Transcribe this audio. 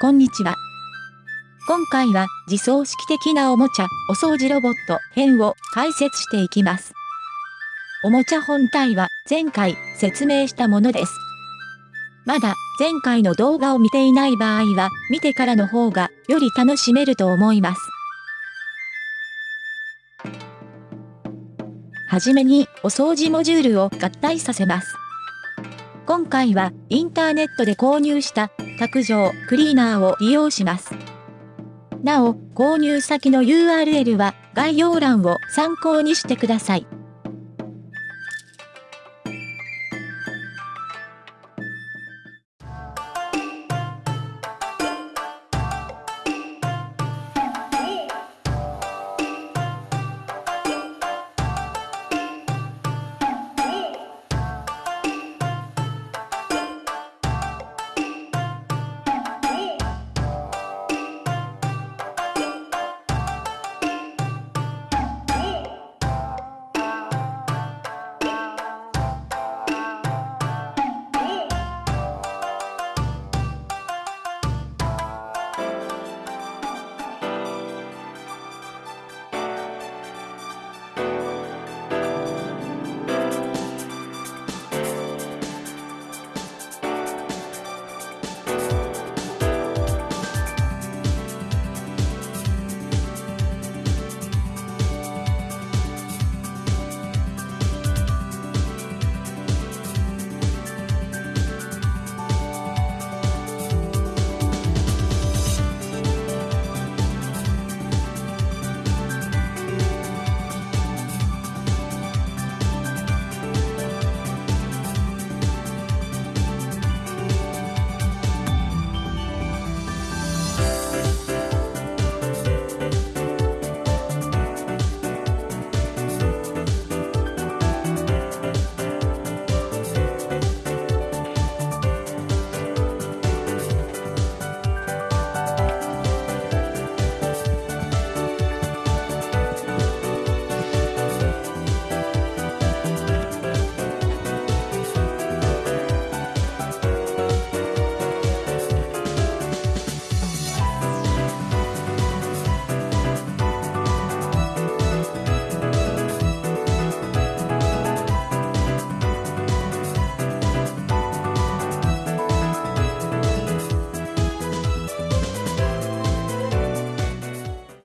こんにちは。今回は自走式的なおもちゃ、お掃除ロボット編を解説していきます。おもちゃ本体は前回説明したものです。まだ前回の動画を見ていない場合は見てからの方がより楽しめると思います。はじめにお掃除モジュールを合体させます。今回はインターネットで購入した卓上クリーナーを利用します。なお、購入先の URL は概要欄を参考にしてください。